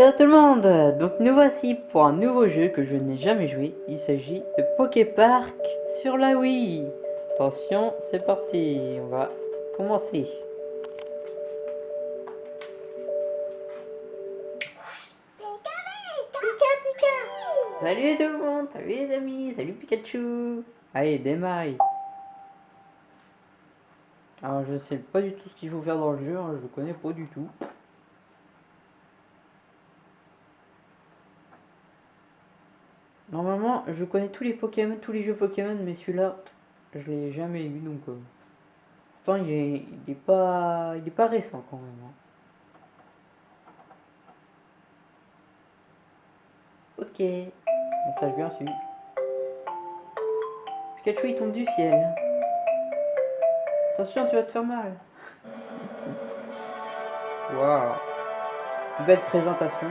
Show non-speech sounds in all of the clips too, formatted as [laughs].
Yo tout le monde Donc nous voici pour un nouveau jeu que je n'ai jamais joué. Il s'agit de Poképark sur la Wii. Attention, c'est parti. On va commencer. Salut tout le monde Salut les amis Salut Pikachu Allez, démarre Alors je sais pas du tout ce qu'il faut faire dans le jeu, hein, je le connais pas du tout. Normalement, je connais tous les Pokémon, tous les jeux Pokémon, mais celui-là, je l'ai jamais eu, donc... Euh, pourtant, il est, il est, pas, il est pas récent quand même. Hein. Ok, message bien reçu. Pikachu, il tombe du ciel. Attention, tu vas te faire mal. [laughs] Waouh. Belle présentation.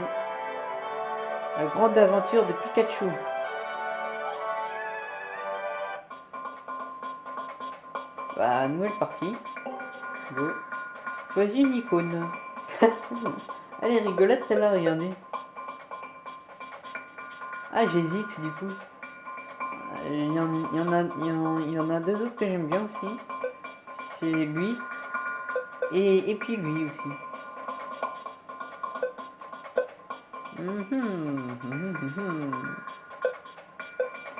La grande aventure de Pikachu. Bah, nouvelle partie. Go. Choisis une icône. [laughs] Elle est rigolote celle-là, regardez. Ah, j'hésite du coup. Il y, en, il, y en a, il, y en, a deux autres que j'aime bien aussi. C'est lui. Et, et puis lui aussi. [laughs]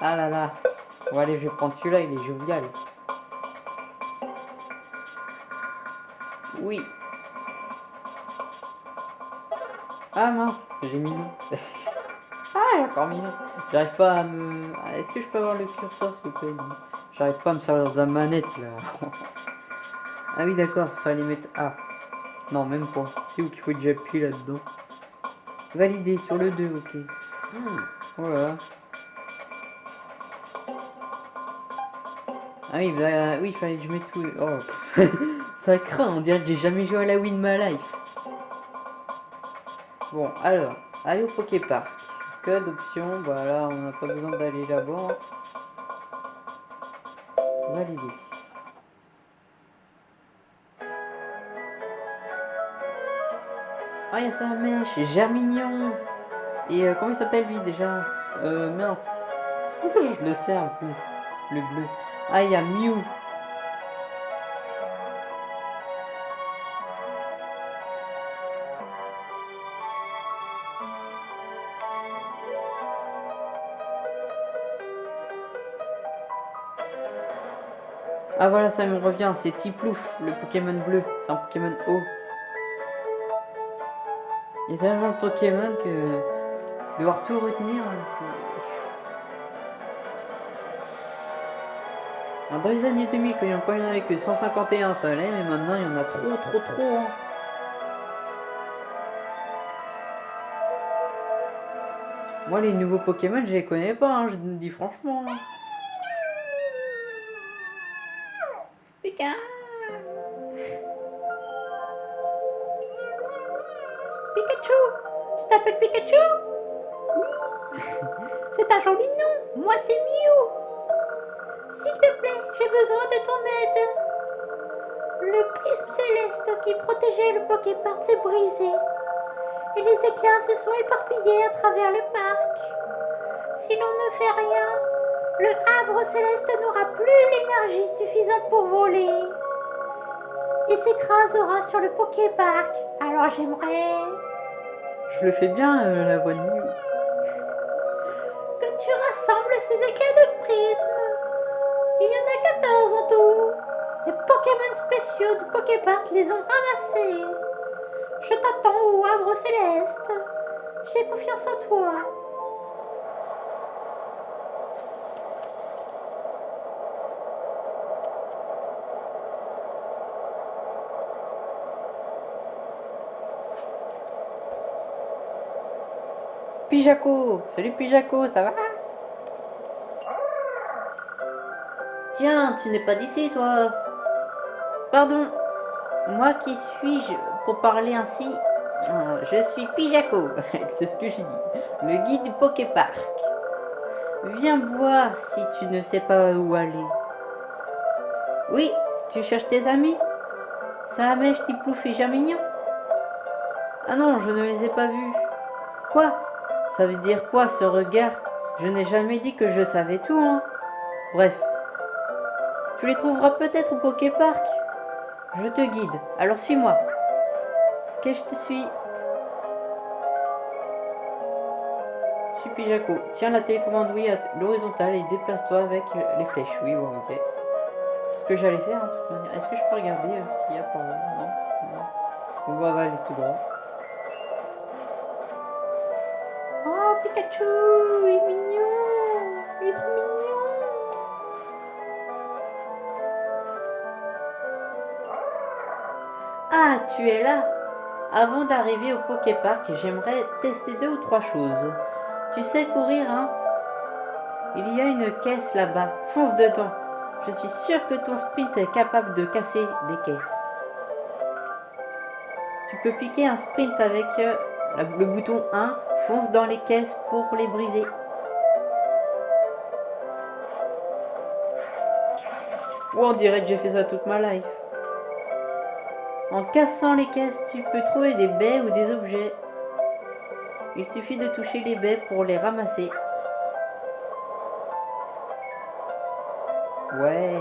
Ah là là. Bon allez, je vais prendre celui-là, il est jovial. Oui. Ah mince, j'ai mis [laughs] ah, j'ai encore mis J'arrive pas à me... Ah, est-ce que je peux avoir le curseur s'il vous plaît? J'arrive pas à me servir de la manette là. [laughs] ah oui d'accord, fallait mettre A. Non, même pas. C'est où qu'il faut déjà appuyer là-dedans? Validé sur le 2, ok. Voilà. Ah oui, bah, oui, il fallait que je mette tout. Oh, [laughs] ça craint, on dirait que j'ai jamais joué à la Wii de life. Bon, alors, allez au Poképark. Code, option, voilà, on n'a pas besoin d'aller là-bas. Validé. Ah, il y a sa mèche, Germignon. Et euh, comment il s'appelle lui déjà? Euh, mince. [laughs] Je le sais en plus, le bleu. Ah, il y a Mew. Ah voilà, ça me revient, c'est Tiplouf, le Pokémon bleu. C'est un Pokémon haut. Il y a tellement de Pokémon que devoir tout retenir, c'est... dans les années 2000, quand il y en avait que 151, ça allait, mais maintenant il y en a trop, trop, trop. Hein. Moi, les nouveaux Pokémon, je les connais pas, hein, je dis franchement. Hein. Les éclairs se sont éparpillés à travers le parc. Si l'on ne fait rien, le havre céleste n'aura plus l'énergie suffisante pour voler et s'écrasera sur le Poképark. Alors j'aimerais je le fais bien, euh, la voix de nuit. Que tu rassembles ces éclats de prisme. Il y en a 14 en tout. Les Pokémon spéciaux du Poképark les ont ramassés. Je t'attends au Havre Céleste. J'ai confiance en toi. Pijaco Salut Pijaco, ça va? Tiens, tu n'es pas d'ici, toi Pardon, moi qui suis-je pour parler ainsi ah, Je suis Pijaco, [laughs] c'est ce que j'ai dit, le guide du Poképark. Viens voir si tu ne sais pas où aller. Oui, tu cherches tes amis? Ça mèche, Tiplouf et Jamignon Ah non, je ne les ai pas vus. Quoi? Ça veut dire quoi ce regard? Je n'ai jamais dit que je savais tout, hein. Bref. Tu les trouveras peut-être au Poképark. Je te guide, alors suis-moi. Ok, je te suis? Suis Pijaco. Tiens la télécommande oui à l'horizontale et déplace-toi avec les flèches. Oui, bon, ok. C'est ce que j'allais faire, hein. Est-ce que je peux regarder euh, ce qu'il y a par là Non, non. On va aller tout droit. Oh, Pikachu, il est mignon. Il est trop mignon. Ah, tu es là Avant d'arriver au Poképark, j'aimerais tester deux ou trois choses. Tu sais courir, hein? Il y a une caisse là-bas. Fonce dedans. Je suis sûr que ton sprint est capable de casser des caisses. Tu peux piquer un sprint avec euh, le bouton 1. Fonce dans les caisses pour les briser. Ou on dirait que j'ai fait ça toute ma life. En cassant les caisses, tu peux trouver des baies ou des objets. Il suffit de toucher les baies pour les ramasser. Ouais.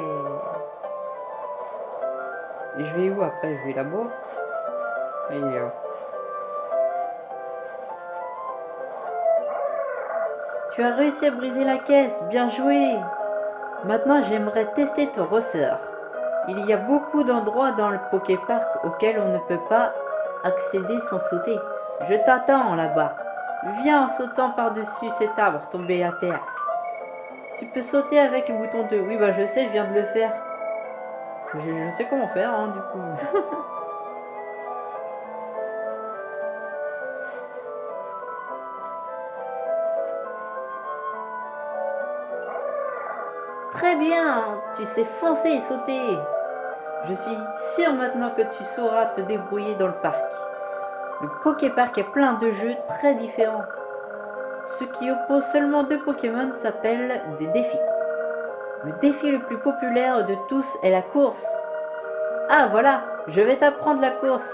Je vais où après? Je vais là-bas? Tu as réussi à briser la caisse, bien joué Maintenant j'aimerais tester ton ressort. Il y a beaucoup d'endroits dans le Poképark auxquels on ne peut pas accéder sans sauter. Je t'attends là-bas. Viens en sautant par-dessus cet arbre tombé à terre. Tu peux sauter avec le bouton 2. Oui, bah je sais, je viens de le faire. Je, sais comment faire, hein, du coup. [laughs] Très bien, tu sais foncer et sauter. Je suis sûr maintenant que tu sauras te débrouiller dans le parc. Le Poképark est plein de jeux très différents. Ce qui oppose seulement deux Pokémon s'appelle des défis. Le défi le plus populaire de tous est la course. Ah voilà, je vais t'apprendre la course.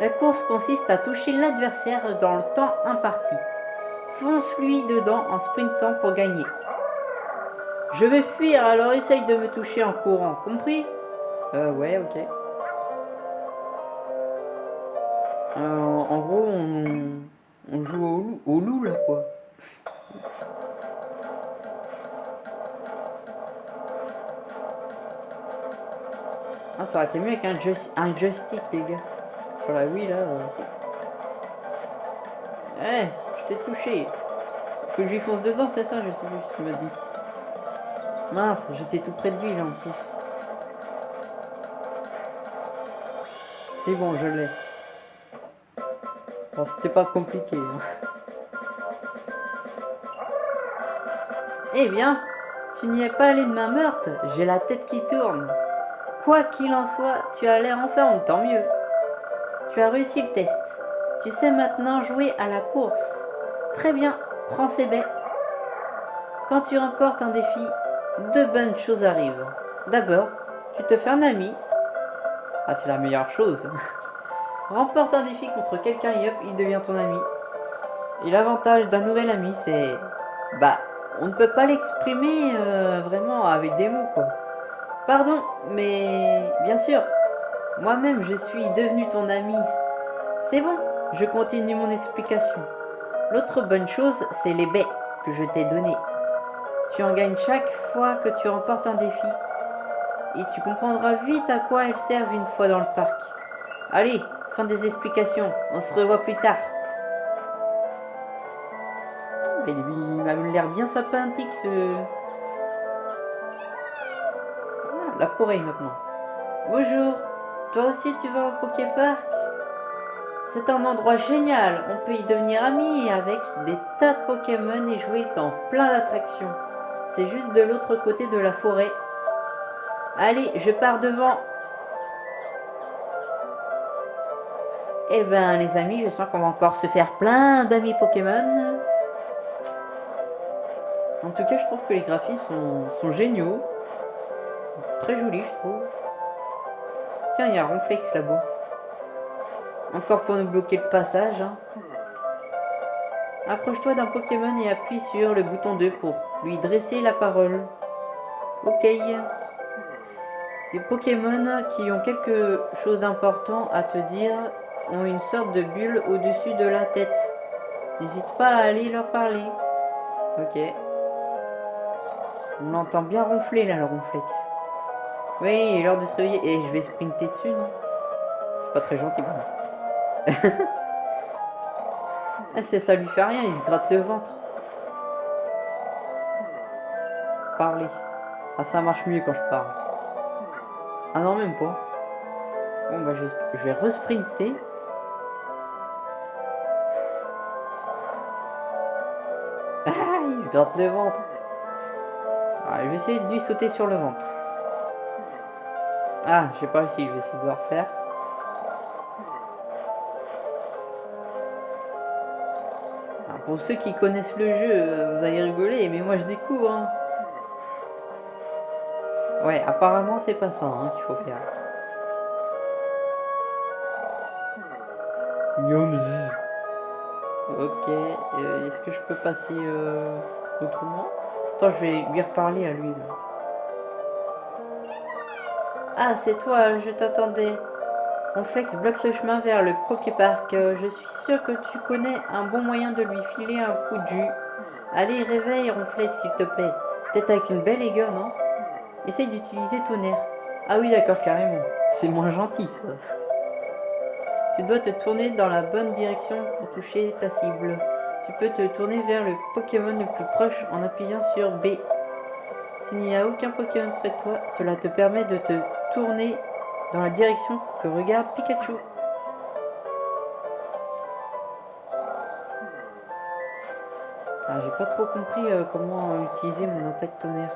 La course consiste à toucher l'adversaire dans le temps imparti. Fonce-lui dedans en sprintant pour gagner. Je vais fuir, alors essaye de me toucher en courant, compris? Euh, ouais, ok. Euh, en gros, on, joue au loup, au loup, là, quoi. Ah, ça aurait été mieux avec un, joy- un joystick, les gars. Sur la Wii, là. euh. Eh, je t'ai touché. Faut que je lui fonce dedans, c'est ça Je sais plus ce qu'il m'a dit. Mince, j'étais tout près de lui, là, en plus. C'est bon, je l'ai. C'était pas compliqué. hein. Eh bien, tu n'y es pas allé de main morte. J'ai la tête qui tourne. Quoi qu'il en soit, tu as l'air en forme, tant mieux. Tu as réussi le test. Tu sais maintenant jouer à la course. Très bien, prends ces baies. Quand tu remportes un défi, deux bonnes choses arrivent. D'abord, tu te fais un ami. Ah, c'est la meilleure chose. [laughs] Remporte un défi contre quelqu'un et hop, il devient ton ami. Et l'avantage d'un nouvel ami, c'est... Bah, on ne peut pas l'exprimer euh, vraiment avec des mots, quoi. Pardon, mais bien sûr, moi-même je suis devenu ton ami. C'est bon, je continue mon explication. L'autre bonne chose, c'est les baies que je t'ai données. Tu en gagnes chaque fois que tu remportes un défi. Et tu comprendras vite à quoi elles servent une fois dans le parc. Allez, fin des explications, on se revoit plus tard. Mais il a l'air bien sympathique ce... Ah, la forêt maintenant. Bonjour, toi aussi tu vas au Poképark C'est un endroit génial, on peut y devenir amis avec des tas de Pokémon et jouer dans plein d'attractions. C'est juste de l'autre côté de la forêt. Allez, je pars devant. Eh ben les amis, je sens qu'on va encore se faire plein d'amis Pokémon. En tout cas, je trouve que les graphismes sont, géniaux. Très jolis, je trouve. Tiens, il y a Ronflex là-bas. Encore pour nous bloquer le passage. hein. Approche-toi d'un Pokémon et appuie sur le bouton 2 pour lui dresser la parole. Ok. Les Pokémon qui ont quelque chose d'important à te dire ont une sorte de bulle au-dessus de la tête. N'hésite pas à aller leur parler. Ok. On l'entend bien ronfler là, le ronflex. Oui, il est l'heure de se réveiller. Et je vais sprinter dessus, non? C'est pas très gentil, bon. [laughs] ah, ça lui fait rien, il se gratte le ventre. Parler. Ah, ça marche mieux quand je parle. Ah non, même pas. Bon, bah, je, je vais resprinter. Ah, il se gratte le ventre. Ah, je vais essayer de lui sauter sur le ventre. Ah, j'ai pas réussi, je vais essayer de le refaire. Alors, pour ceux qui connaissent le jeu, euh, vous allez rigoler, mais moi je découvre. hein. Ouais, apparemment c'est pas ça hein, qu'il faut faire. Ok, euh, est-ce que je peux passer euh, autrement? Attends, je vais lui reparler à lui. là. Ah, c'est toi, je t'attendais. Ronflex bloque le chemin vers le Poképark. Euh, Je suis sûr que tu connais un bon moyen de lui filer un coup de jus. Allez, réveille Ronflex, s'il te plaît. Peut-être avec une belle aiguille, non? Essaye d'utiliser tonnerre. Ah oui, d'accord, carrément. C'est moins gentil, ça. Tu dois te tourner dans la bonne direction pour toucher ta cible. Tu peux te tourner vers le Pokémon le plus proche en appuyant sur B. S'il n'y a aucun Pokémon près de toi, cela te permet de te tourner dans la direction que regarde Pikachu. Ah, j'ai pas trop compris euh, comment utiliser mon attaque tonnerre.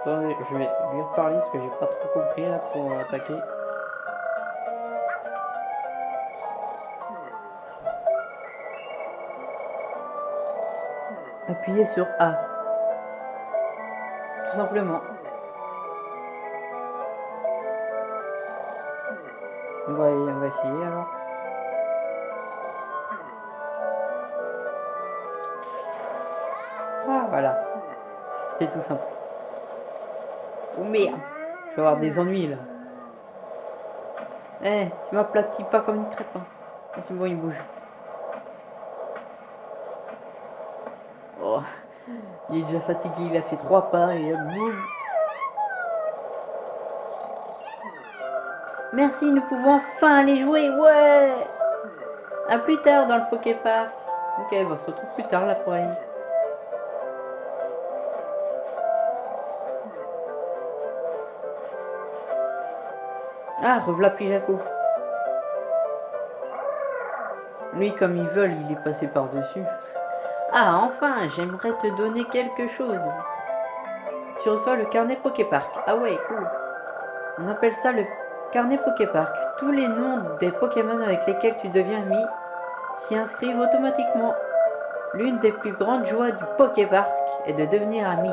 Attendez, je vais lui reparler parce que j'ai pas trop compris là pour euh, attaquer. Appuyez sur A. Tout simplement. On va, on va essayer alors. Ah voilà. C'était tout simple. Oh merde. Je vais avoir des ennuis là. Eh, tu m'aplatis pas comme une crêpe. Hein. Ah, c'est bon, il bouge. Oh, il est déjà fatigué, il a fait trois pas et hop, boum. Merci, nous pouvons enfin aller jouer, ouais À plus tard dans le Poképark. Ok, on se retrouve plus tard là pour aller. Ah, revoilà Pijaco. Lui, comme ils veulent, il est passé par-dessus. Ah, enfin, j'aimerais te donner quelque chose. Tu reçois le carnet Poképark. Ah ouais, cool. On appelle ça le carnet Poképark. Tous les noms des Pokémon avec lesquels tu deviens ami s'y inscrivent automatiquement. L'une des plus grandes joies du Poképark est de devenir ami.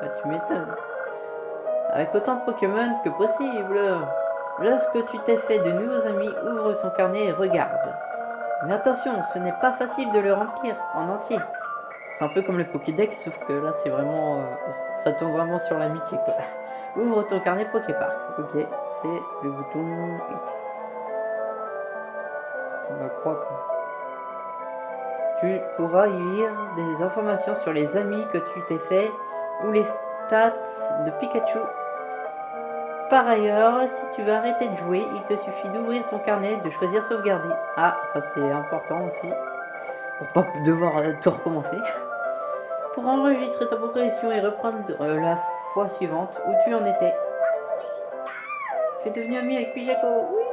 Bah, tu m'étonnes. Avec autant de Pokémon que possible. Lorsque tu t'es fait de nouveaux amis, ouvre ton carnet et regarde. Mais attention, ce n'est pas facile de le remplir en entier. C'est un peu comme le Pokédex, sauf que là, c'est vraiment... euh, ça tourne vraiment sur l'amitié. [laughs] Ouvre ton carnet Poképark. Ok, c'est le bouton X. On quoi. Tu pourras y lire des informations sur les amis que tu t'es fait ou les stats de Pikachu par ailleurs, si tu veux arrêter de jouer, il te suffit d'ouvrir ton carnet et de choisir sauvegarder. Ah, ça c'est important aussi. Pour pas devoir euh, tout recommencer. Pour enregistrer ta progression et reprendre euh, la fois suivante où tu en étais. Tu es devenu ami avec Pijaco. Oui.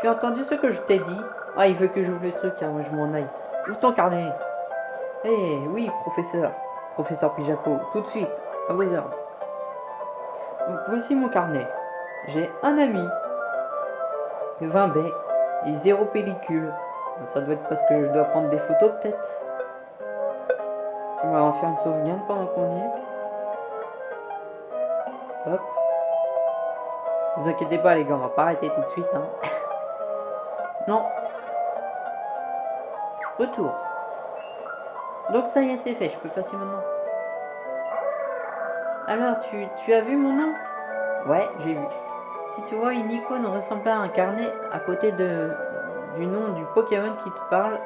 Tu as entendu ce que je t'ai dit? Ah, il veut que j'ouvre le truc, hein, moi je m'en aille. Ouvre ton carnet. Eh oui, professeur. Professeur Pijaco, tout de suite, à vos ordres. Voici mon carnet. J'ai un ami, 20 baies et zéro pellicule. Ça doit être parce que je dois prendre des photos peut-être. On va en faire une sauvegarde pendant qu'on y est. Hop. Vous inquiétez pas les gars, on va pas arrêter tout de suite. Hein. [laughs] non. Retour. Donc ça y est, c'est fait, je peux passer maintenant. Alors, tu, tu as vu mon nom Ouais, j'ai vu. Si tu vois une icône ressemblant à un carnet à côté de, du nom du Pokémon qui te parle,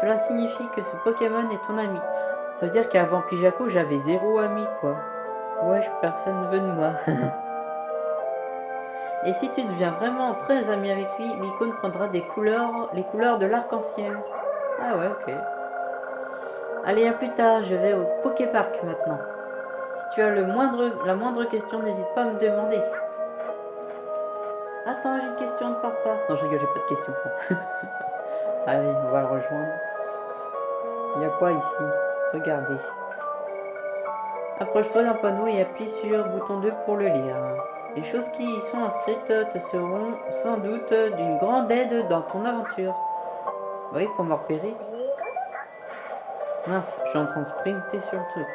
cela signifie que ce Pokémon est ton ami. Ça veut dire qu'avant Pijako, j'avais zéro ami, quoi. Ouais, personne ne veut de moi. [laughs] Et si tu deviens vraiment très ami avec lui, l'icône prendra des couleurs, les couleurs de l'arc-en-ciel. Ah ouais, ok. Allez, à plus tard, je vais au Poképark maintenant. Si tu as le moindre, la moindre question, n'hésite pas à me demander. Attends, j'ai une question de papa. Non, je rigole, j'ai pas de question. [laughs] Allez, on va le rejoindre. Il y a quoi ici? Regardez. Approche-toi d'un panneau et appuie sur bouton 2 pour le lire. Les choses qui y sont inscrites te seront sans doute d'une grande aide dans ton aventure. Oui, pour me repérer. Mince, je suis en train de sprinter sur le truc.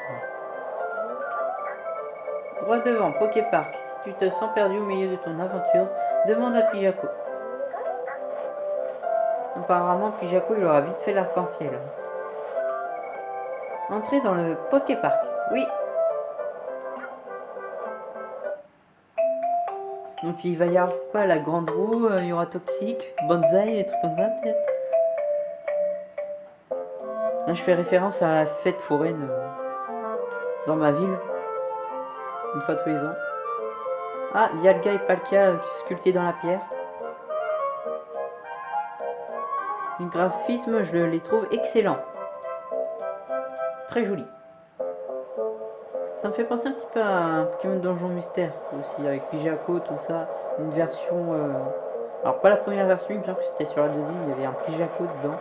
Droit devant, Poképark. Si tu te sens perdu au milieu de ton aventure, demande à Pijako. Apparemment, Pijako, il aura vite fait l'arc-en-ciel. Entrez dans le Poképark. Oui. Donc il va y avoir quoi La grande roue, euh, il y aura Toxique, Bonsaï, des trucs comme ça peut-être? Je fais référence à la fête foraine euh, dans ma ville. Une fois tous les ans. Ah, Yalga et Palkia euh, sculptés dans la pierre. Les graphismes, je les trouve excellents. Très joli. Ça me fait penser un petit peu à un Pokémon Donjon Mystère aussi, avec Pijako, tout ça. Une version... Euh, alors pas la première version, il semble que c'était sur la deuxième, il y avait un Pijako dedans.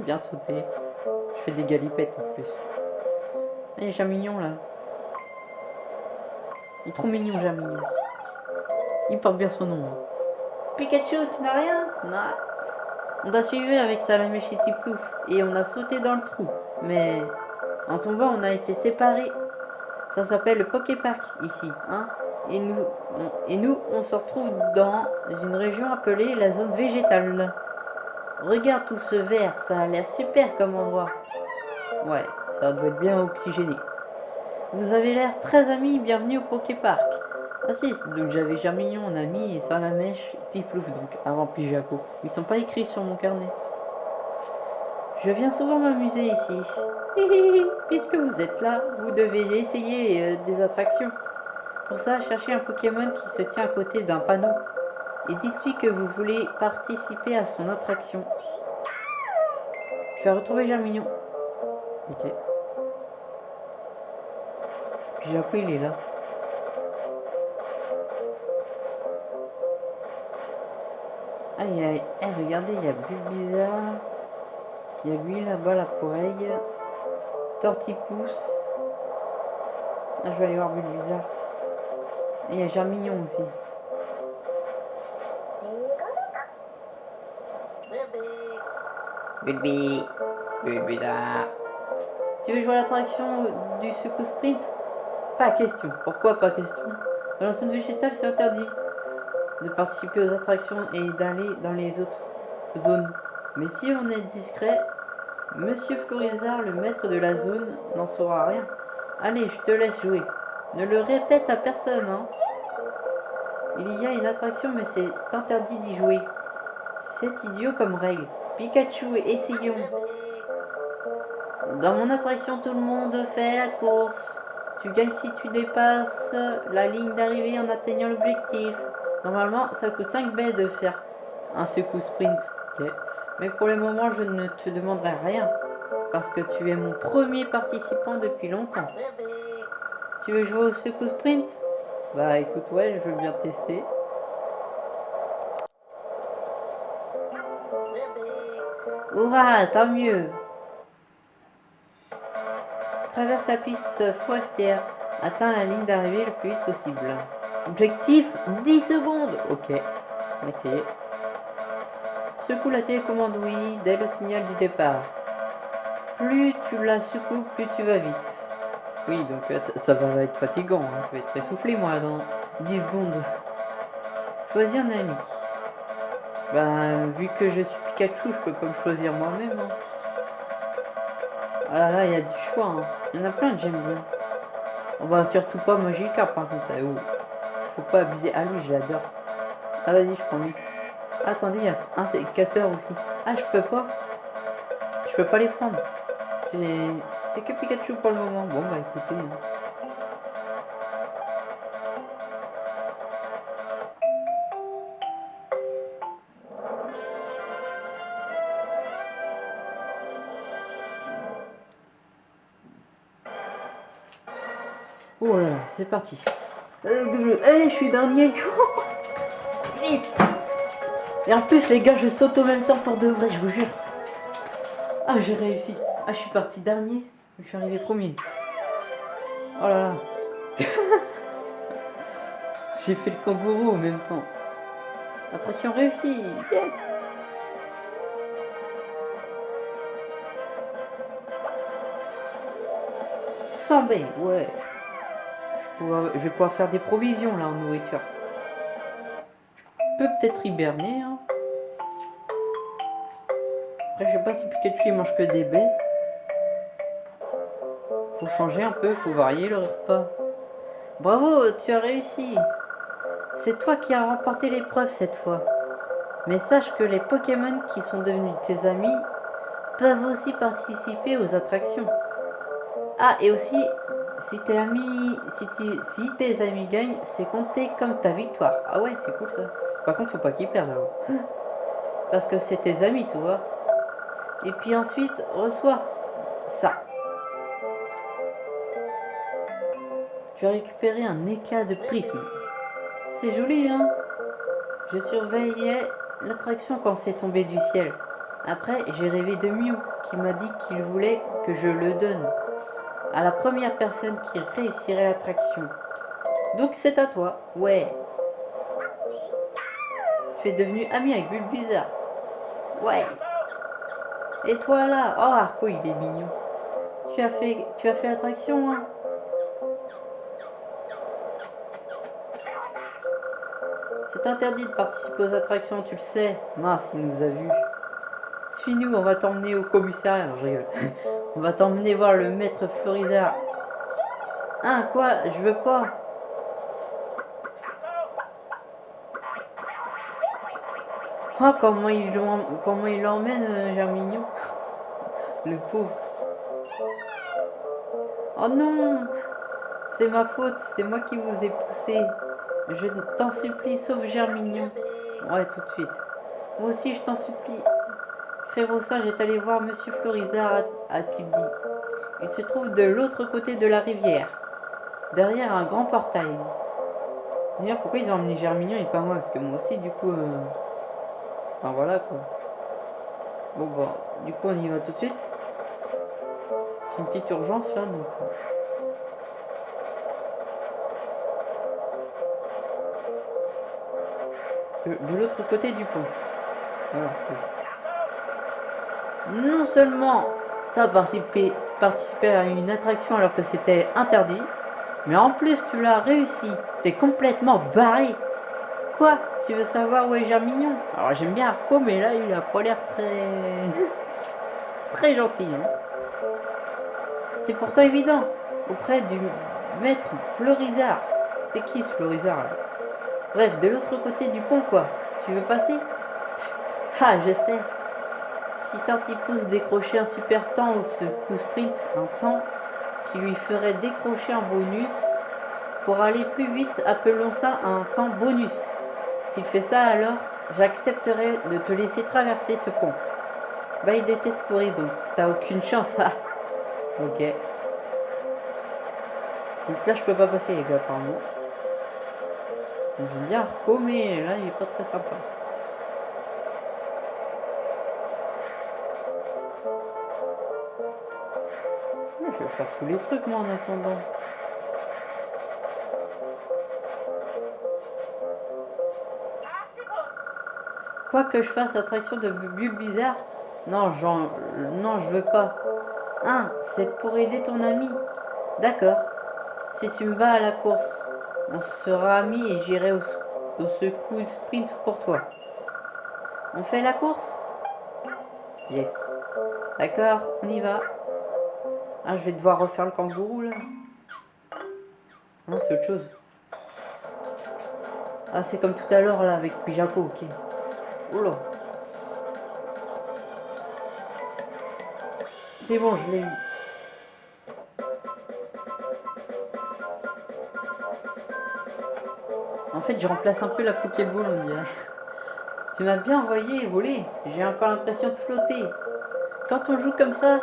J'aime bien sauter. Je fais des galipettes en plus. Il y a Jamignon là. Il est trop mignon Jamignon. Il porte bien son nom. hein. Pikachu, tu n'as rien? Non. On t'a suivi avec Salamé chez Tiplouf et on a sauté dans le trou. Mais en tombant, on a été séparés. Ça s'appelle le Poképark ici, hein et nous, on, et nous, on se retrouve dans une région appelée la zone végétale. Regarde tout ce vert, ça a l'air super comme endroit. Ouais, ça doit être bien oxygéné. Vous avez l'air très amis, bienvenue au Poképark. Ah si, donc j'avais Germignon en ami et Salamèche, Tiplouf donc, avant Pijako. Ils sont pas écrits sur mon carnet. Je viens souvent m'amuser ici. Puisque vous êtes là, vous devez essayer euh, des attractions. Pour ça, cherchez un Pokémon qui se tient à côté d'un panneau. Et dites-lui que vous voulez participer à son attraction. Je vais retrouver Germignon. Ok. Pijako, il est là. Aïe aïe, eh, regardez, il y a Bulbizarre. Il y a lui là-bas, la poreille. Tortipousse. Ah, je vais aller voir Bulbizarre. Et il y a Germignon aussi. Bulbi. Bulbizarre. Tu veux jouer à l'attraction du secours sprint Pas question. Pourquoi pas question? Dans la zone végétale, c'est interdit de participer aux attractions et d'aller dans les autres zones. Mais si on est discret, Monsieur Florizard, le maître de la zone, n'en saura rien. Allez, je te laisse jouer. Ne le répète à personne, hein. Il y a une attraction, mais c'est interdit d'y jouer. C'est idiot comme règle. Pikachu, essayons. Dans mon attraction, tout le monde fait la course. Tu gagnes si tu dépasses la ligne d'arrivée en atteignant l'objectif. Normalement, ça coûte 5 baies de faire un secousse sprint. Mais pour le moment, je ne te demanderai rien. Parce que tu es mon premier participant depuis longtemps. Tu veux jouer au secousse sprint? Bah écoute, ouais, je veux bien tester. Hurrah, tant mieux Traverse la piste forestière. Atteins la ligne d'arrivée le plus vite possible. Objectif 10 secondes Ok, on va essayer. Secoue la télécommande oui dès le signal du départ. plus tu la secoues, plus tu vas vite. Oui, donc euh, ça, va être fatigant. hein. Je vais être essoufflé, moi, dans 10 secondes. Choisis un ami. Ben, vu que je suis Pikachu, je peux pas me choisir moi-même. hein. Ah là là, il y a du choix. hein. Il y en a plein que j'aime bien. On va surtout pas Magica, par contre. eh oh. Faut pas abuser. Ah, lui, je l'adore. Ah, vas-y, je prends lui. Attendez, il y a un sécateur aussi. Ah, je peux pas. Je peux pas les prendre. C'est c'est que Pikachu pour le moment. Bon, bah écoutez. hein. Parti. Euh, eh, je suis dernier. [laughs] Vite. Et en plus, les gars, je saute au même temps pour de vrai, je vous jure. Ah, j'ai réussi. Ah, je suis parti dernier. Je suis arrivé premier. Oh là là. [laughs] j'ai fait le kangourou en même temps. Attraction réussie. Yes. Baie, ouais. Je, vais pouvoir faire des provisions là en nourriture. Je peut-être hiberner. Hein. Après, je sais pas si Pikachu il mange que des baies. Faut changer un peu, faut varier le repas. Bravo, tu as réussi. C'est toi qui as remporté l'épreuve cette fois. Mais sache que les Pokémon qui sont devenus tes amis peuvent aussi participer aux attractions. Ah, et aussi, si tes amis, si, si tes amis gagnent, c'est compté comme ta victoire. Ah ouais, c'est cool ça. Par contre, faut pas qu'ils perdent alors. [laughs] Parce que c'est tes amis, tu vois. Et puis ensuite, reçois ça. Tu as récupéré un éclat de prisme. C'est joli, hein Je surveillais l'attraction quand c'est tombé du ciel. Après, j'ai rêvé de Mew qui m'a dit qu'il voulait que je le donne à la première personne qui réussirait l'attraction. Donc c'est à toi, ouais. Tu es devenu ami avec Bulbizarre. Ouais. Et toi là, oh Arco il est mignon. Tu as fait, tu as fait l'attraction, hein? C'est interdit de participer aux attractions, tu le sais. Mince, il nous a vus. Suis-nous, on va t'emmener au commissariat. Je rigole. On va t'emmener voir le maître Florizard. Hein, quoi Je veux pas. Oh, comment il comment il l'emmène, euh, Germignon? [laughs] Le pauvre. Oh non C'est ma faute, c'est moi qui vous ai poussé. Je t'en supplie, sauve Germignon. Ouais, tout de suite. Moi aussi, je t'en supplie. Frérot sage est allé voir Monsieur Florizard, a-t-il dit. Il se trouve de l'autre côté de la rivière, derrière un grand portail. D'ailleurs, pourquoi ils ont emmené Germignon et pas moi? Parce que moi aussi, du coup... euh, Enfin, voilà, quoi. Bon, bah, du coup, on y va tout de suite. C'est une petite urgence, là, donc... euh. De, l'autre côté du pont. Non seulement tu as participé, participé à une attraction alors que c'était interdit, mais en plus tu l'as réussi. T'es complètement barré. Quoi? Tu veux savoir où est Germignon? Alors j'aime bien Arco, mais là il a pas l'air très... [laughs] très gentil. hein. C'est pourtant évident. Auprès du maître Florizard. C'est qui ce Florizard Bref, de l'autre côté du pont quoi. Tu veux passer? [laughs] Ah, je sais. Si Tartipousse décrochait un super temps ou ce coup sprint, un temps qui lui ferait décrocher un bonus, pour aller plus vite, appelons ça un temps bonus. S'il fait ça alors, j'accepterai de te laisser traverser ce pont. Bah il têtes pourries donc, t'as aucune chance, ah. Ok. Donc là je peux pas passer les gars apparemment. J'aime bien Arco mais là il est pas très sympa. Je vais faire tous les trucs moi en attendant. Quoi que je fasse attraction de bulles bizarres Non, j'en... Non, je veux pas. Ah, c'est pour aider ton ami. D'accord. Si tu me bats à la course, on sera amis et j'irai au, au secours sprint pour toi. On fait la course? Yes. D'accord, on y va. Ah, je vais devoir refaire le kangourou là. Non, c'est autre chose. Ah, c'est comme tout à l'heure là avec Pijako, ok. Oula. C'est bon, je l'ai eu. En fait, je remplace un peu la Pokéball, on dirait. Tu m'as bien envoyé voler. J'ai encore l'impression de flotter. Quand on joue comme ça,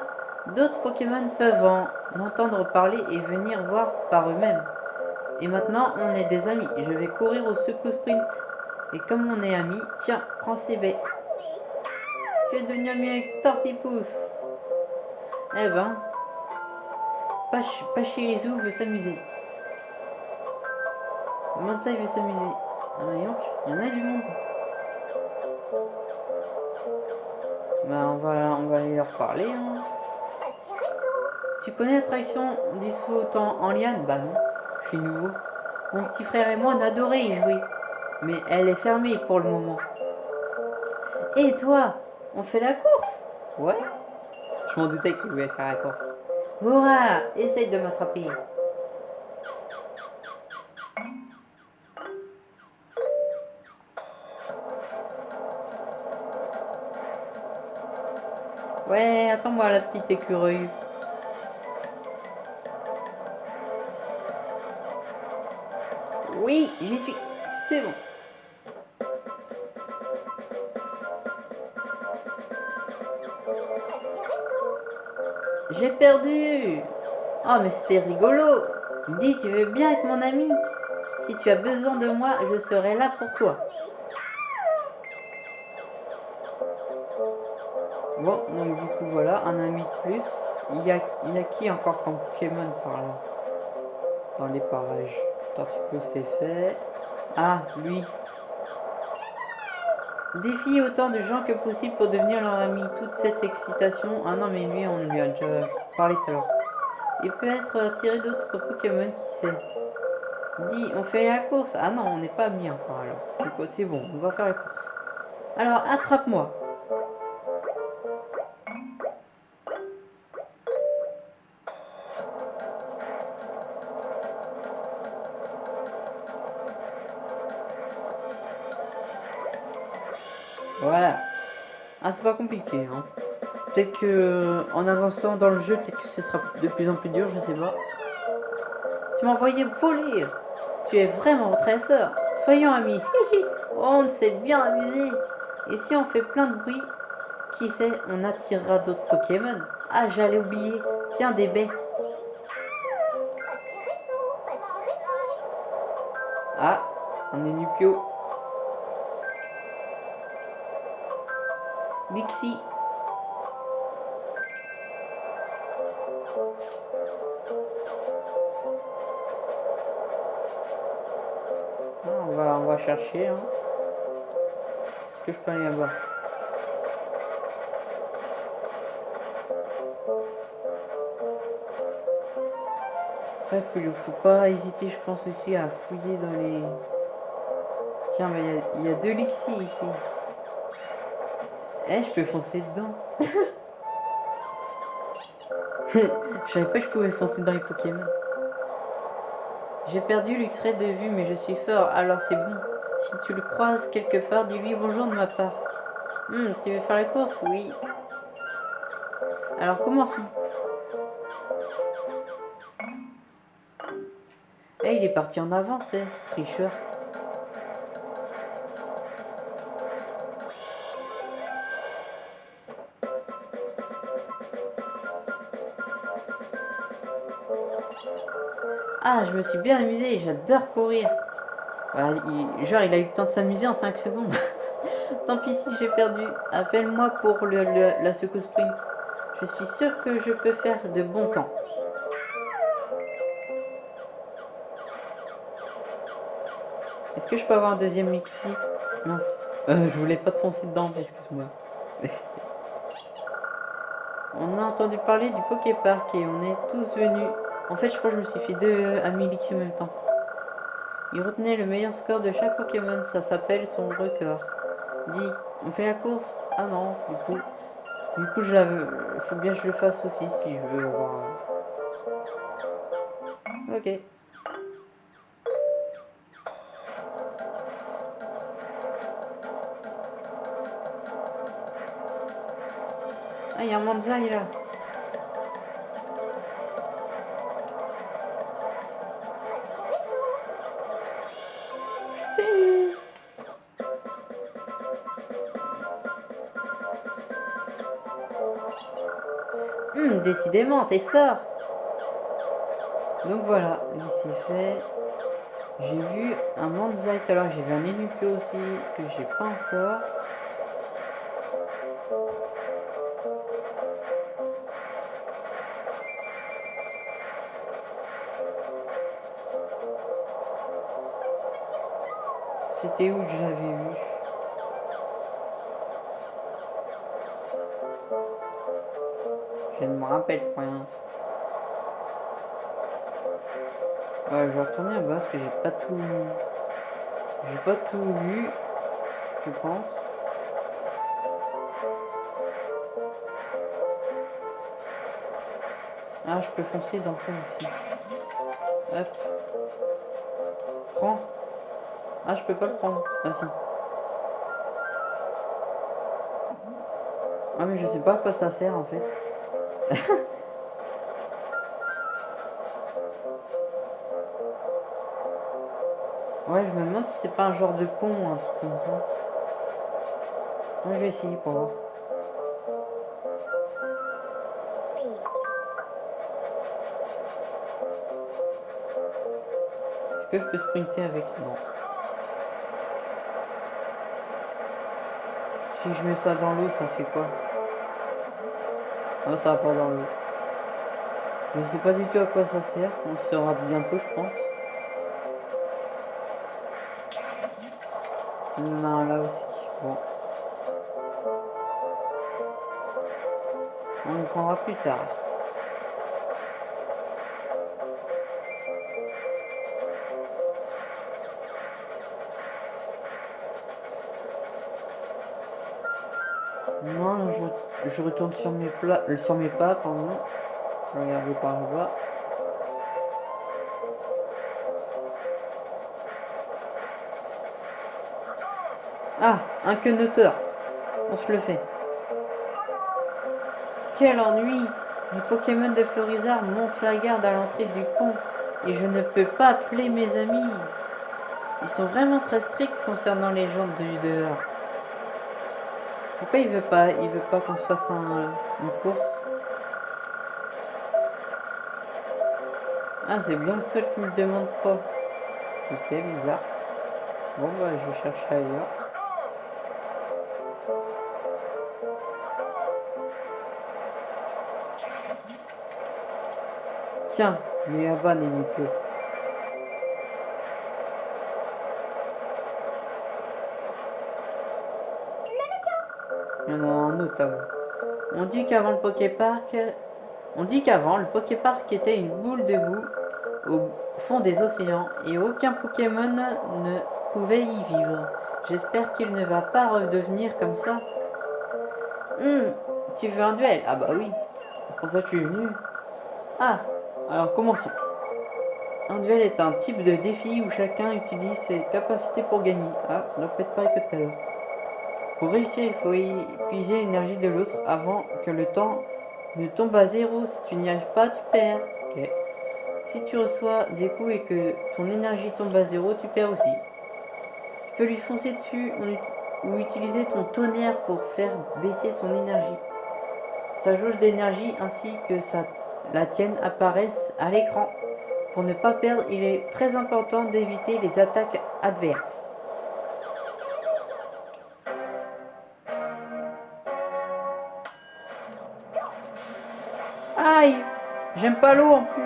d'autres Pokémon peuvent en entendre parler et venir voir par eux-mêmes. Et maintenant, on est des amis. Je vais courir au secours sprint. Et comme on est amis, tiens, prends ces baies. Tu es devenu ami avec Tortipousse. Eh ben, Pach Pachirisu veut s'amuser. Il veut s'amuser Ah, il y en a du monde. Bah, on va, on va aller leur parler. Hein. Tu connais l'attraction du saut en, en liane? Bah non, je suis nouveau. Mon petit frère et moi, on adorait y jouer. Mais elle est fermée pour le moment. Et toi On fait la course? Ouais. Je m'en doutais qu'il voulait faire la course. Hurrah Essaye de m'attraper. Ouais, attends-moi la petite écureuil. Oui, j'y suis. C'est bon. J'ai perdu. Oh, mais c'était rigolo. Dis, tu veux bien être mon ami? Si tu as besoin de moi, je serai là pour toi. Bon, donc du coup, voilà, un ami de plus. Il y a, il y a qui encore comme Pokémon par là? Dans les parages. Tortico, c'est fait. Ah, lui. Défie autant de gens que possible pour devenir leur ami. Toute cette excitation. Ah non, mais lui, on lui a déjà parlé tout à l'heure. Il peut être attiré d'autres Pokémon, qui sait. Dis, on fait la course. Ah non, on n'est pas amis encore alors. C'est bon, on va faire la course. Alors, attrape-moi. Voilà. Ah, c'est pas compliqué, hein. Peut-être que en avançant dans le jeu, peut-être que ce sera de plus en plus dur, je sais pas. Tu m'as envoyé voler. Tu es vraiment très fort. Soyons amis. on s'est bien amusé. Et si on fait plein de bruit, qui sait, on attirera d'autres Pokémon. Ah, j'allais oublier. Tiens, des baies. Ah, on est Nupio. Bixi. Ah, on va, on va chercher. Hein. Est-ce que je peux aller là-bas? Bref, il faut pas hésiter, je pense aussi, à fouiller dans les... Tiens, mais il y y, a deux Lixi ici. Eh, je peux foncer dedans. je savais pas que je pouvais foncer dans les Pokémon. J'ai perdu l'X-Ray de vue, mais je suis fort, alors c'est bon. Si tu le croises quelque part, dis-lui bonjour de ma part. Hmm, tu veux faire la course? Oui. Alors commençons. Eh, il est parti en avant, c'est tricheur. Ah, je me suis bien amusé, j'adore courir. Il- genre, il a eu le temps de s'amuser en 5 secondes. [laughs] Tant pis si j'ai perdu. Appelle-moi pour le, le- la secousse sprint. Je suis sûr que je peux faire de bons temps. Est-ce que je peux avoir un deuxième mixi Mince. Euh, je voulais pas te foncer dedans, excuse-moi. [laughs] On a entendu parler du Poképark et on est tous venus. En fait, je crois que je me suis fait deux amis Lixi en même temps. Il retenait le meilleur score de chaque Pokémon, ça s'appelle son record. Dis, on fait la course? Ah non, du coup. Du coup, je la veux. Il faut bien que je le fasse aussi si je veux avoir. Ok. Ah, il y a un Manzai là. Décidément, t'es fort. Donc voilà, c'est fait. J'ai vu un Manzai tout à l'heure, j'ai vu un Enuclo aussi que j'ai pas encore. C'était où que je l'avais vu? Ouais, je vais retourner à bas parce que j'ai pas tout. J'ai pas tout vu, je pense. Ah, je peux foncer dans ça aussi. Prends. Ah, je peux pas le prendre. Ah, si. Ah, mais je sais pas à quoi ça sert en fait. Ouais, je me demande si c'est pas un genre de pont ou un truc comme ça. Moi, je vais essayer pour voir. Est-ce que je peux sprinter avec? Non. Si je mets ça dans l'eau, ça fait quoi? Non, ça va pas dans l'eau. Je sais pas du tout à quoi ça sert. On le saura bientôt, je pense. Là aussi. Bon. On le prendra plus tard. Là, je, retourne sur mes plats, euh, sur mes pas, pardon. Regarder par là-bas. Ah, un quenoteur. On se le fait. Quel ennui Les Pokémon de Florizard montent la garde à l'entrée du pont et je ne peux pas appeler mes amis. Ils sont vraiment très stricts concernant les gens du dehors. Pourquoi il veut pas Il veut pas qu'on se fasse un- une course Ah, c'est bien le seul qui me demande pas. Ok, bizarre. Bon, bah, je vais chercher ailleurs. Tiens, il est là-bas, Nénico. Il On dit qu'avant le Poképark, on dit qu'avant le Poképark était une boule de boue au fond des océans et aucun Pokémon ne pouvait y vivre. J'espère qu'il ne va pas redevenir comme ça. Hum, tu veux un duel? Ah bah oui. Pour ça tu es venu. Ah, alors commençons. Un duel est un type de défi où chacun utilise ses capacités pour gagner. Ah, ça doit pas être pareil que tout à l'heure. Pour réussir, il faut épuiser l'énergie de l'autre avant que le temps ne tombe à zéro. Si tu n'y arrives pas, tu perds. Si tu reçois des coups et que ton énergie tombe à zéro, tu perds aussi. Tu peux lui foncer dessus ou utiliser ton tonnerre pour faire baisser son énergie. Sa jauge d'énergie ainsi que la tienne apparaissent à l'écran. Pour ne pas perdre, il est très important d'éviter les attaques adverses. J'aime pas l'eau en plus.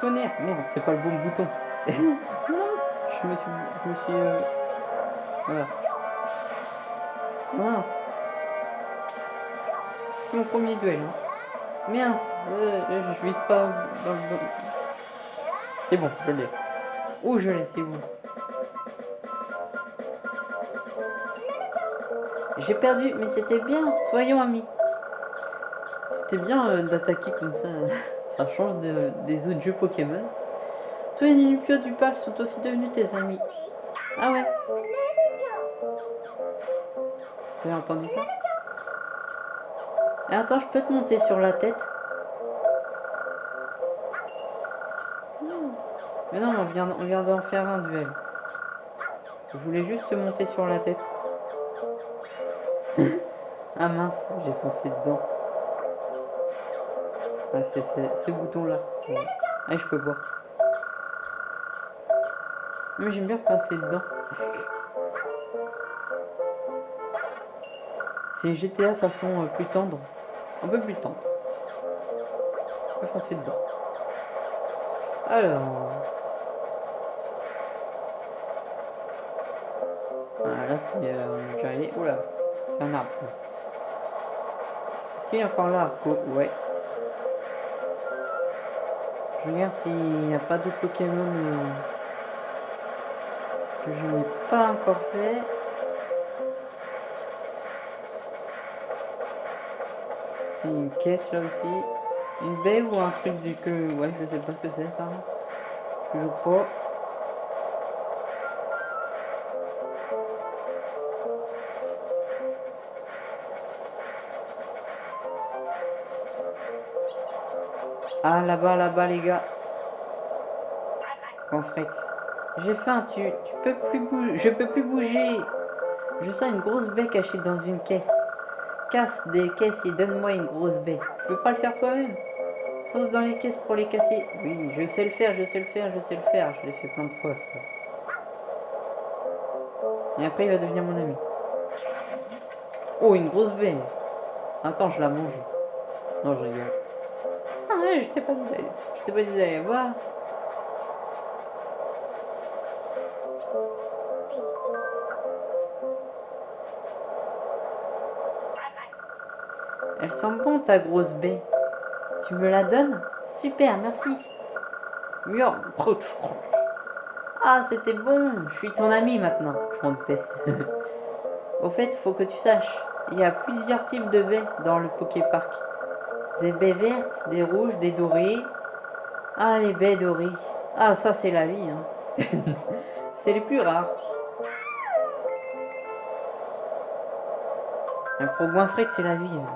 Tonnerre Merde, c'est pas le bon bouton. [laughs] non Je me suis... Je me suis... euh, Voilà. Mince. C'est mon premier duel. Hein. Mince. Euh, je vise pas dans le bon. C'est bon, je l'ai. Oh, je l'ai, c'est bon. J'ai perdu, mais c'était bien. Soyons amis. Bien euh, d'attaquer comme ça. [laughs] ça change de- des autres jeux Pokémon. Tous les Nilpio du parc sont aussi devenus tes amis. Ah ouais. Vous avez entendu ça? Et attends, je peux te monter sur la tête. Mais non, on vient, on vient d'en faire un duel. Je voulais juste te monter sur la tête. [laughs] ah mince, j'ai foncé dedans. C'est ce bouton-là. Ah, je peux voir. Mais j'aime bien foncer dedans. C'est GTA façon euh, plus tendre. Un peu plus tendre. Je peux foncer dedans. Alors. Ah, là, c'est. Euh, est. Oula, c'est un arbre. Est-ce qu'il y a encore là, Ouais. Je regarde s'il n'y a pas d'autres Pokémon euh, que je n'ai pas encore fait. Une caisse là aussi. Une baie ou un truc du que. Ouais, je sais pas ce que c'est ça. Je crois. Ah là-bas, là-bas les gars. Confrex. J'ai faim, tu, tu peux plus bouger. Je peux plus bouger. Je sens une grosse baie cachée dans une caisse. Casse des caisses et donne-moi une grosse baie. Tu peux pas le faire toi-même? Fonce dans les caisses pour les casser. Oui, je sais le faire, je sais le faire, je sais le faire. Je l'ai fait plein de fois ça. Et après il va devenir mon ami. Oh, une grosse baie. Attends, je la mange. Non, je rigole. Je t'ai pas dit d'aller. Voir. Elle sent bon ta grosse baie. Tu me la donnes? Super, merci. Ah, c'était bon. Je suis ton ami maintenant. Je. [laughs] Au fait, faut que tu saches, il y a plusieurs types de baies dans le Poképark. Des baies vertes, des rouges, des dorées. Ah, les baies dorées. Ah, ça, c'est la vie. Hein. [laughs] c'est les plus rares. Un Goinfrec, c'est la vie. hein.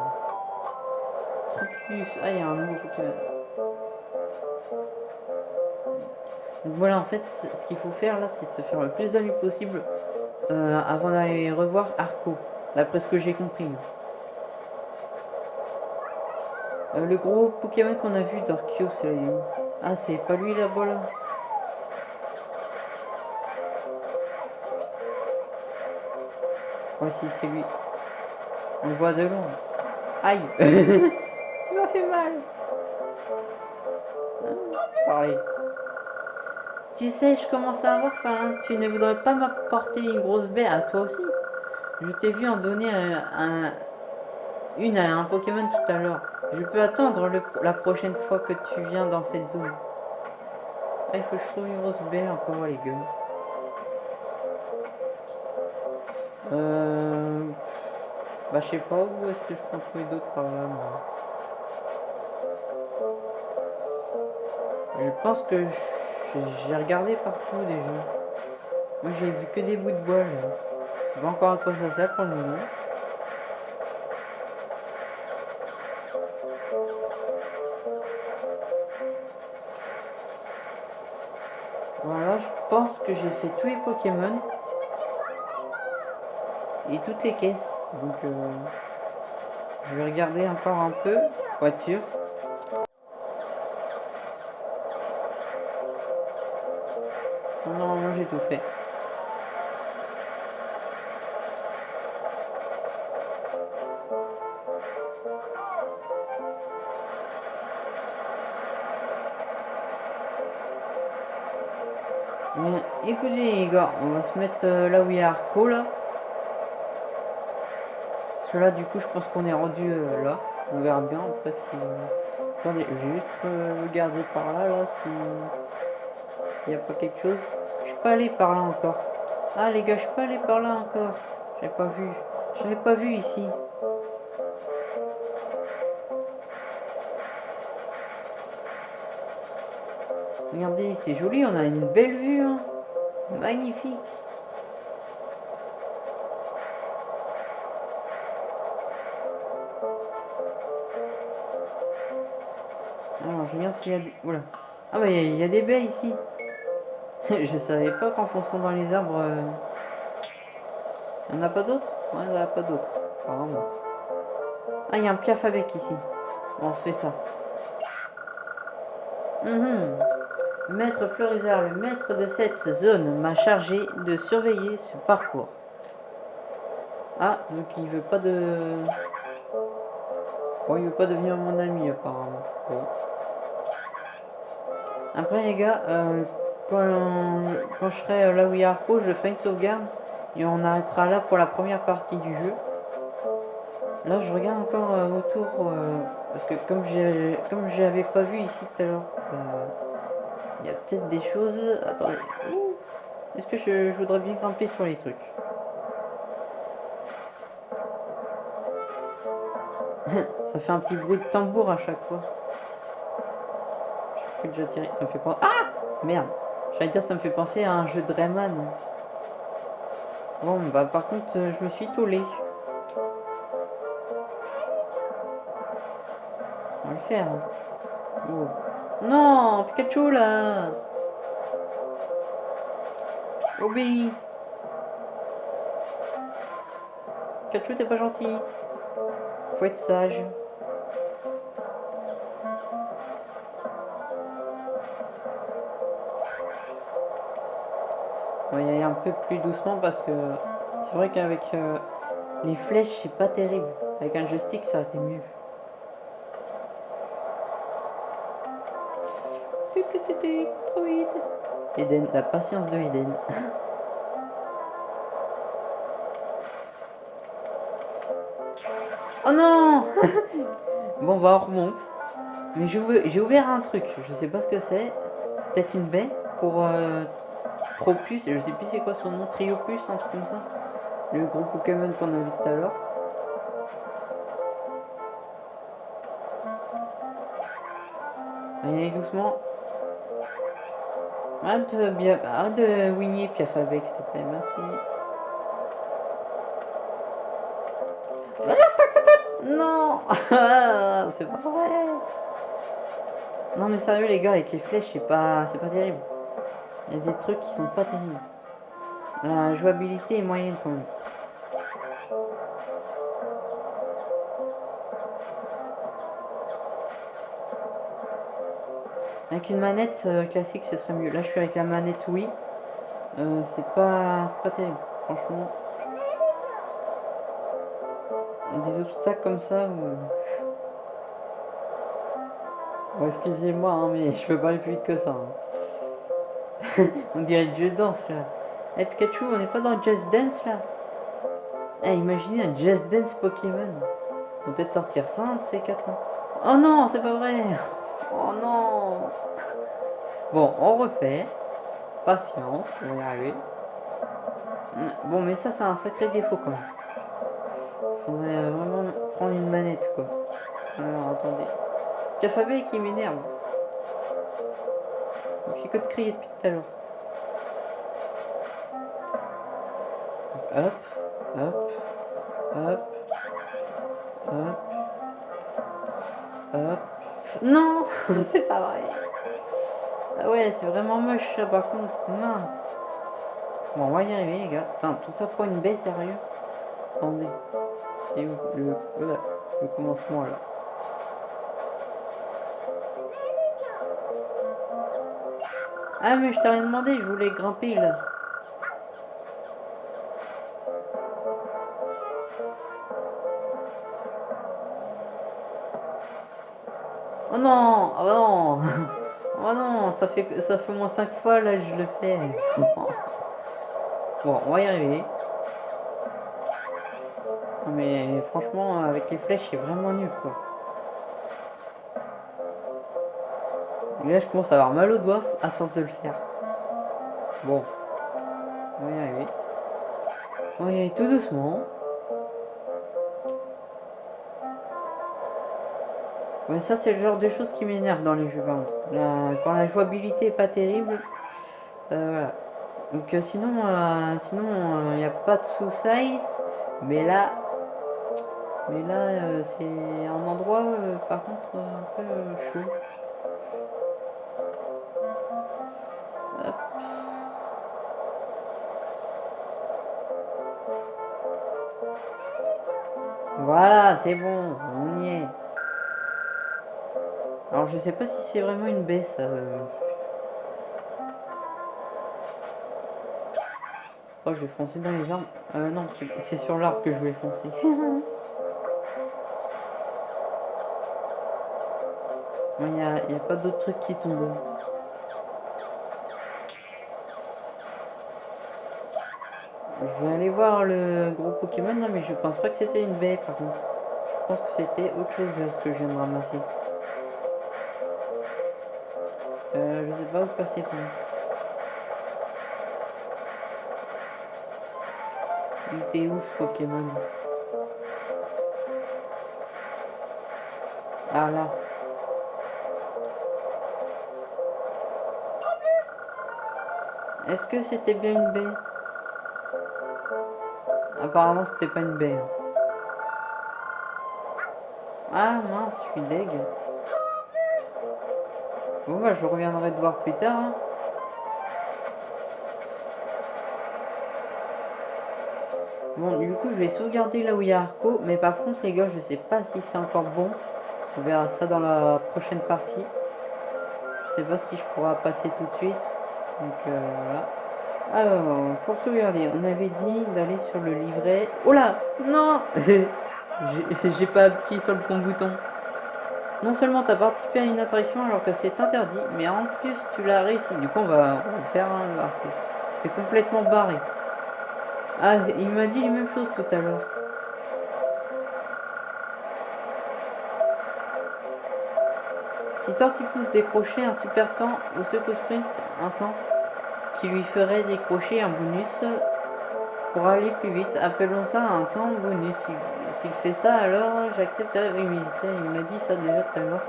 Plus. Ah, il y a un nouveau Pokémon. Donc voilà, en fait, ce qu'il faut faire là, c'est se faire le plus d'amis possible euh, avant d'aller revoir Arco, d'après ce que j'ai compris. Euh, le gros Pokémon qu'on a vu d'Arceus, là, il est où Ah, c'est pas lui là-bas là Ouais, si, c'est lui. On le voit de loin. Aïe [laughs] Tu m'as fait mal Ah, Pareil. Tu sais, je commence à avoir faim. Tu ne voudrais pas m'apporter une grosse baie à toi aussi? Je t'ai vu en donner un, un- une à un Pokémon tout à l'heure. Je peux attendre le- la prochaine fois que tu viens dans cette zone. Ah, il faut que je trouve une grosse baie encore, les gars. Euh... Bah, je sais pas où est-ce que je peux trouver d'autres par là, moi. Je pense que j'ai regardé partout déjà. Moi j'ai vu que des bouts de bois là. Sais pas encore à quoi ça sert pour le moment. Je pense que j'ai fait tous les Pokémon. Et toutes les caisses. Donc euh, je vais regarder encore un peu. Voiture. Normalement j'ai tout fait. Les gars, on va se mettre euh, là où il y a Arco là. Parce que là, du coup, je pense qu'on est rendu euh, là. On verra bien après si. Attendez, je vais juste euh, par là, là, si. S'il n'y a pas quelque chose. Je suis pas allé par là encore. Ah, les gars, je suis pas allé par là encore. J'avais pas vu. J'avais pas vu ici. Regardez, c'est joli, on a une belle vue. Hein. Magnifique. Alors, je regarde s'il y a des... Ah bah, il y, a- des baies ici. [laughs] je savais pas qu'en fonçant dans les arbres... euh, Il n'y en a pas d'autres? Ouais, il n'y en a pas d'autres. Apparemment. Ah, il y a un piaf avec ici. Bon, on se fait ça. Mhm. Maître Florizard, le maître de cette zone, m'a chargé de surveiller ce parcours. Ah, donc il veut pas de... Oh, il veut pas devenir mon ami apparemment. Bon. Après les gars, euh, quand, je serai là où il y a Arco, je ferai une sauvegarde et on arrêtera là pour la première partie du jeu. Là je regarde encore euh, autour euh, parce que comme j'avais pas vu ici tout à l'heure, euh, il y a peut-être des choses. Attendez. Est-ce que je, voudrais bien grimper sur les trucs? [laughs] Ça fait un petit bruit de tambour à chaque fois. Je fais déjà tirer. Ça me fait penser. Ah Merde J'allais dire ça me fait penser à un jeu de Rayman. Bon bah par contre euh, je me suis tollé. On va le faire. hein. Oh. Non Pikachu là Obéis Pikachu t'es pas gentil. Faut être sage. On va y aller un peu plus doucement parce que c'est vrai qu'avec euh, les flèches c'est pas terrible. Avec un joystick ça aurait été mieux. Eden, la patience de Eden. Oh non Bon bah on remonte. Mais j'ai ouvert, un truc, je sais pas ce que c'est. Peut-être une baie pour euh, Tropius, je sais plus c'est quoi son nom, Triopus, un truc comme ça. Le gros Pokémon qu'on a vu tout à l'heure. Allez doucement. Arrête de, bien, arrête de wigner Piaf avec s'il te plaît, merci. Non [laughs] C'est pas vrai Non mais sérieux les gars, avec les flèches, c'est pas, c'est pas terrible. Il y a des trucs qui sont pas terribles. La jouabilité est moyenne quand même. Avec une manette euh, classique, ce serait mieux. Là, je suis avec la manette Wii. Euh, c'est pas, pas terrible, franchement. Des obstacles comme ça où... Bon, excusez-moi, hein, mais je peux pas aller plus vite que ça. hein. [laughs] on dirait le jeu danse là. Eh Pikachu, on n'est pas dans Just Dance là? Eh, imaginez un Just Dance Pokémon. On peut peut-être sortir ça, ces quatre. hein. Oh non, c'est pas vrai Oh non Bon, on refait. Patience, on va y arriver. Bon, mais ça, c'est un sacré défaut quand même. Faudrait euh, vraiment prendre une manette quoi. Alors attendez. Cafabé qui m'énerve. Il fait que de crier depuis tout à l'heure. Hop, hop, c'est vraiment moche par contre. Mince. Bon, on va y arriver les gars. Putain, tout ça pour une baie, sérieux? Attendez. C'est où le, voilà, le commencement là? Ah mais je t'ai rien demandé, je voulais grimper là. Ça fait ça fait moins 5 fois là je le fais. bon, on va y arriver. Mais franchement, avec les flèches, c'est vraiment nul, quoi. Et là, je commence à avoir mal aux doigts à force de le faire. Bon. On va y arriver. On va y aller tout doucement. Ouais, ça, c'est le genre de choses qui m'énerve dans les jeux, par quand la jouabilité est pas terrible. euh, voilà. Donc, euh, sinon, euh, sinon, il n'y a pas de sous-size. Mais là, mais là, c'est un endroit, par contre, un peu chaud. Voilà, c'est bon. Alors, je sais pas si c'est vraiment une baie, ça. euh. Oh, je vais foncer dans les arbres. Euh, non, c'est- sur l'arbre que je vais foncer. Il n'y a, pas d'autres trucs qui tombent. Je vais aller voir le gros Pokémon, non mais je pense pas que c'était une baie par contre. Je pense que c'était autre chose là, ce que je viens de ramasser. Pas où passer. Il était ce Pokémon? Ah là. Est-ce que c'était bien une baie? Apparemment c'était pas une baie. hein. Ah mince, je suis deg. Bon bah je reviendrai te voir plus tard. hein. Bon du coup je vais sauvegarder là où il y a Arco, mais par contre les gars je sais pas si c'est encore bon. On verra ça dans la prochaine partie. Je sais pas si je pourrai passer tout de suite. Donc euh, voilà. Alors, pour sauvegarder, on avait dit d'aller sur le livret. Oh là Non [laughs] J'ai pas appuyé sur le bon bouton. Non seulement tu as participé à une attraction alors que c'est interdit, mais en plus tu l'as réussi. Du coup, on va, faire un arc. T'es complètement barré. Ah, il m'a dit les mêmes choses tout à l'heure. Si Tortipousse décrochait un super temps au secours sprint, un temps qui lui ferait décrocher un bonus pour aller plus vite, appelons ça un temps bonus. S'il fait ça, alors j'accepterai. Oui, mais il m'a dit ça déjà tout à l'heure.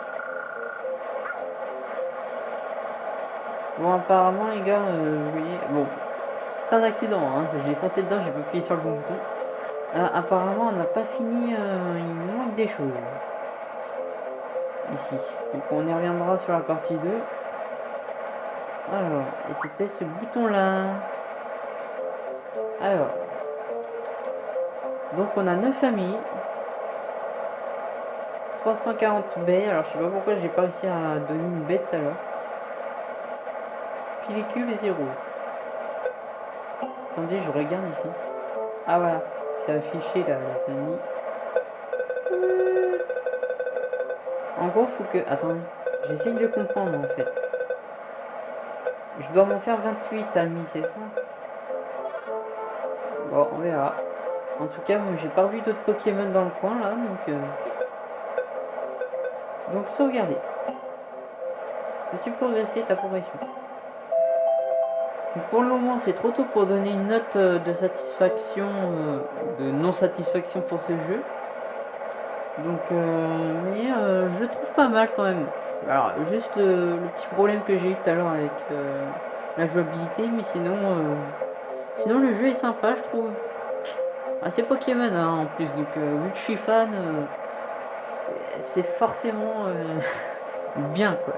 Bon, apparemment, les gars, euh, voyez, bon, c'est un accident, hein, j'ai foncé dedans, j'ai pas appuyé sur le bon bouton. Euh, apparemment, on n'a pas fini, euh, il manque des choses. Ici. Donc, on y reviendra sur la partie 2. Alors, et c'était ce bouton-là. Alors. Donc, on a 9 familles. 340 baies. Alors, je sais pas pourquoi j'ai pas réussi à donner une baie tout à l'heure. 0. Attendez, je regarde ici. Ah, voilà. C'est affiché là, la famille. En gros, faut que. Attendez. J'essaye de comprendre en fait. Je dois m'en faire 28 amis, c'est ça? On verra. En tout cas, moi j'ai pas vu d'autres Pokémon dans le coin là, donc. euh, Donc sauvegarder. As-tu progressé ta progression? Pour le moment, c'est trop tôt pour donner une note euh, de satisfaction, euh, de non-satisfaction pour ce jeu. Donc, euh, mais je trouve pas mal quand même. Alors, juste le, petit problème que j'ai eu tout à l'heure avec la jouabilité, mais sinon, sinon le jeu est sympa, je trouve. Ah, c'est Pokémon hein, en plus, donc euh, vu que je suis fan, euh, c'est forcément euh, [laughs] bien quoi.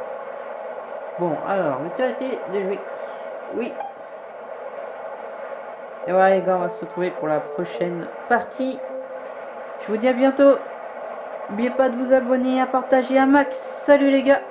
Bon, alors, de jouer. Oui. Et voilà les gars, on va se retrouver pour la prochaine partie. Je vous dis à bientôt. N'oubliez pas de vous abonner, à partager un max. Salut les gars